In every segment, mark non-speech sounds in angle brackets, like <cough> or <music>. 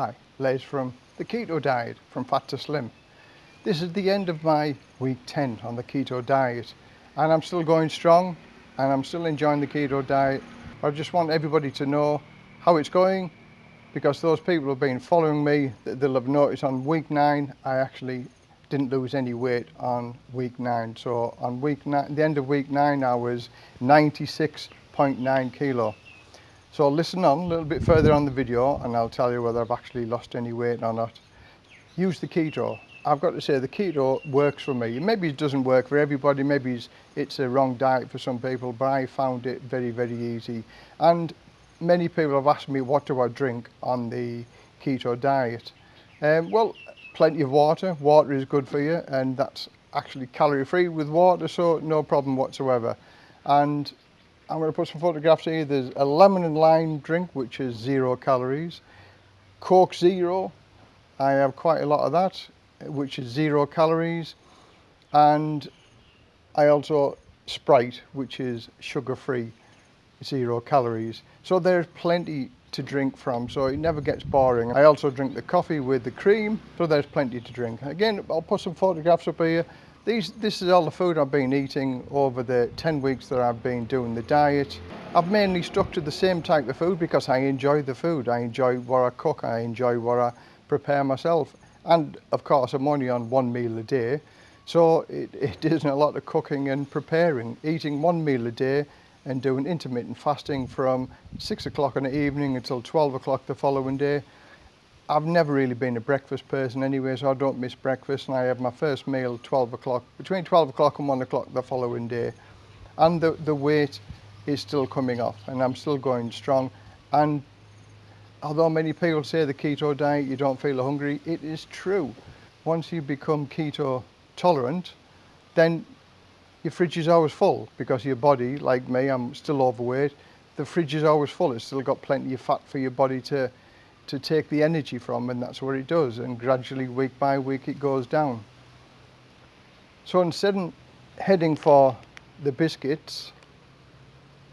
Hi, Les from the Keto Diet, from Fat to Slim. This is the end of my week 10 on the keto diet and I'm still going strong and I'm still enjoying the keto diet. I just want everybody to know how it's going because those people who have been following me, they'll have noticed on week nine, I actually didn't lose any weight on week nine. So on week nine, the end of week nine, I was 96.9 kilo. So listen on a little bit further on the video and I'll tell you whether I've actually lost any weight or not. Use the keto. I've got to say the keto works for me. Maybe it doesn't work for everybody, maybe it's, a wrong diet for some people, but I found it very, very easy. And many people have asked me what do I drink on the keto diet. Um, well, plenty of water. Water is good for you and that's actually calorie free with water, so no problem whatsoever. And I'm going to put some photographs here. There's a lemon and lime drink, which is zero calories. Coke Zero, I have quite a lot of that, which is zero calories. And I also Sprite, which is sugar-free, zero calories. So there's plenty to drink from, so it never gets boring. I also drink the coffee with the cream, so there's plenty to drink. Again, I'll put some photographs up here. These, this is all the food I've been eating over the 10 weeks that I've been doing the diet. I've mainly stuck to the same type of food because I enjoy the food. I enjoy what I cook, I enjoy what I prepare myself. And of course, I'm only on one meal a day. So it, it isn't a lot of cooking and preparing. Eating one meal a day and doing intermittent fasting from six o'clock in the evening until 12 o'clock the following day I've never really been a breakfast person anyway, so I don't miss breakfast and I have my first meal at 12 o'clock, between 12 o'clock and 1 o'clock the following day. And the, the weight is still coming off and I'm still going strong. And although many people say the keto diet, you don't feel hungry, it is true. Once you become keto tolerant, then your fridge is always full because your body, like me, I'm still overweight, the fridge is always full. It's still got plenty of fat for your body to to take the energy from and that's what it does and gradually week by week it goes down. So instead of heading for the biscuits,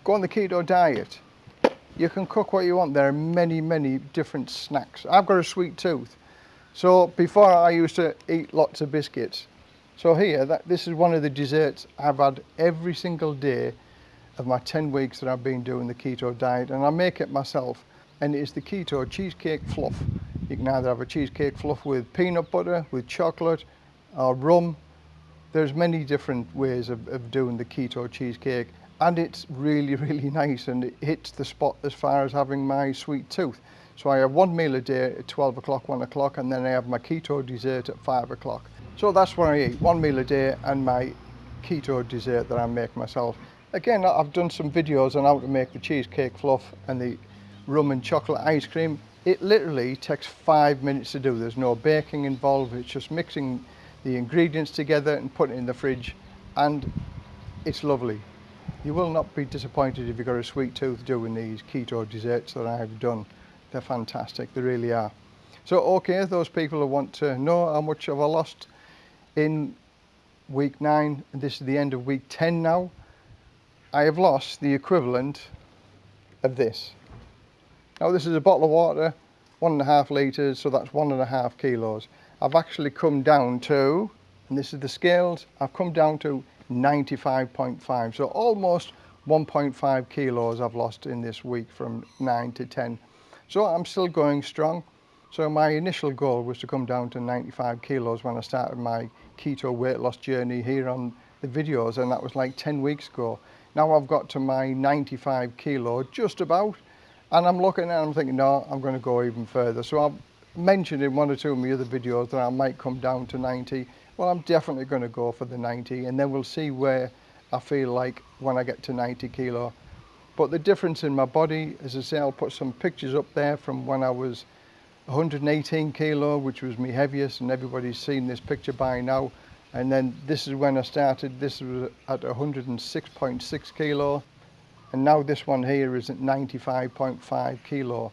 go on the keto diet. You can cook what you want. There are many, many different snacks. I've got a sweet tooth. So before I used to eat lots of biscuits. So here, that, this is one of the desserts I've had every single day of my 10 weeks that I've been doing the keto diet and I make it myself and it is the keto cheesecake fluff. You can either have a cheesecake fluff with peanut butter, with chocolate, or rum. There's many different ways of, of doing the keto cheesecake and it's really, <laughs> really nice and it hits the spot as far as having my sweet tooth. So I have one meal a day at 12 o'clock, 1 o'clock, and then I have my keto dessert at 5 o'clock. So that's what I eat, one meal a day and my keto dessert that I make myself. Again, I've done some videos on how to make the cheesecake fluff and the rum and chocolate ice cream. It literally takes five minutes to do. There's no baking involved. It's just mixing the ingredients together and putting it in the fridge and it's lovely. You will not be disappointed if you've got a sweet tooth doing these keto desserts that I've done. They're fantastic, they really are. So okay, those people who want to know how much have I lost in week nine, and this is the end of week 10 now, I have lost the equivalent of this. Now this is a bottle of water, one and a half litres, so that's one and a half kilos. I've actually come down to, and this is the scales, I've come down to 95.5, so almost 1.5 kilos I've lost in this week from 9 to 10. So I'm still going strong. So my initial goal was to come down to 95 kilos when I started my keto weight loss journey here on the videos and that was like 10 weeks ago. Now I've got to my 95 kilo just about and I'm looking it I'm thinking, no, I'm going to go even further. So I've mentioned in one or two of my other videos that I might come down to 90. Well, I'm definitely going to go for the 90 and then we'll see where I feel like when I get to 90 kilo. But the difference in my body, as I say, I'll put some pictures up there from when I was 118 kilo, which was my heaviest, and everybody's seen this picture by now. And then this is when I started, this was at 106.6 kilo And now this one here is at 95.5 kilo.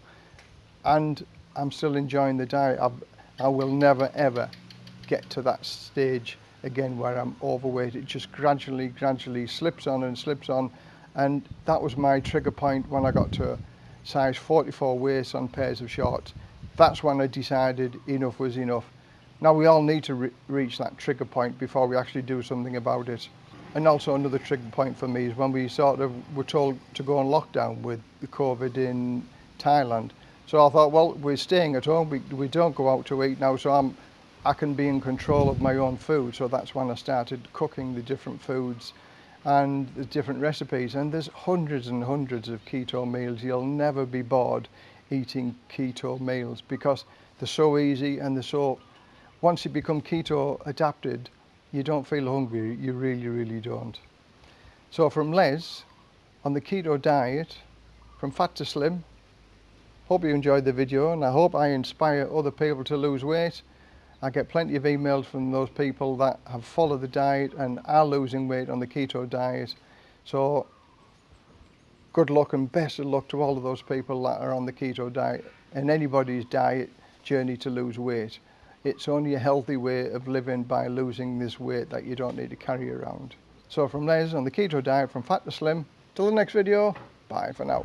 And I'm still enjoying the diet. I've, I will never ever get to that stage again where I'm overweight. It just gradually, gradually slips on and slips on. And that was my trigger point when I got to size 44 waist on pairs of shorts. That's when I decided enough was enough. Now we all need to re reach that trigger point before we actually do something about it. And also another trigger point for me is when we sort of were told to go on lockdown with the COVID in Thailand. So I thought, well, we're staying at home. We, we don't go out to eat now, so I'm, I can be in control of my own food. So that's when I started cooking the different foods and the different recipes. And there's hundreds and hundreds of keto meals. You'll never be bored eating keto meals because they're so easy and they're so, once you become keto adapted, you don't feel hungry, you really, really don't. So from Les, on the keto diet, from fat to slim, hope you enjoyed the video and I hope I inspire other people to lose weight. I get plenty of emails from those people that have followed the diet and are losing weight on the keto diet. So good luck and best of luck to all of those people that are on the keto diet and anybody's diet journey to lose weight. It's only a healthy way of living by losing this weight that you don't need to carry around. So from Les on the keto diet from fat to slim, till the next video, bye for now.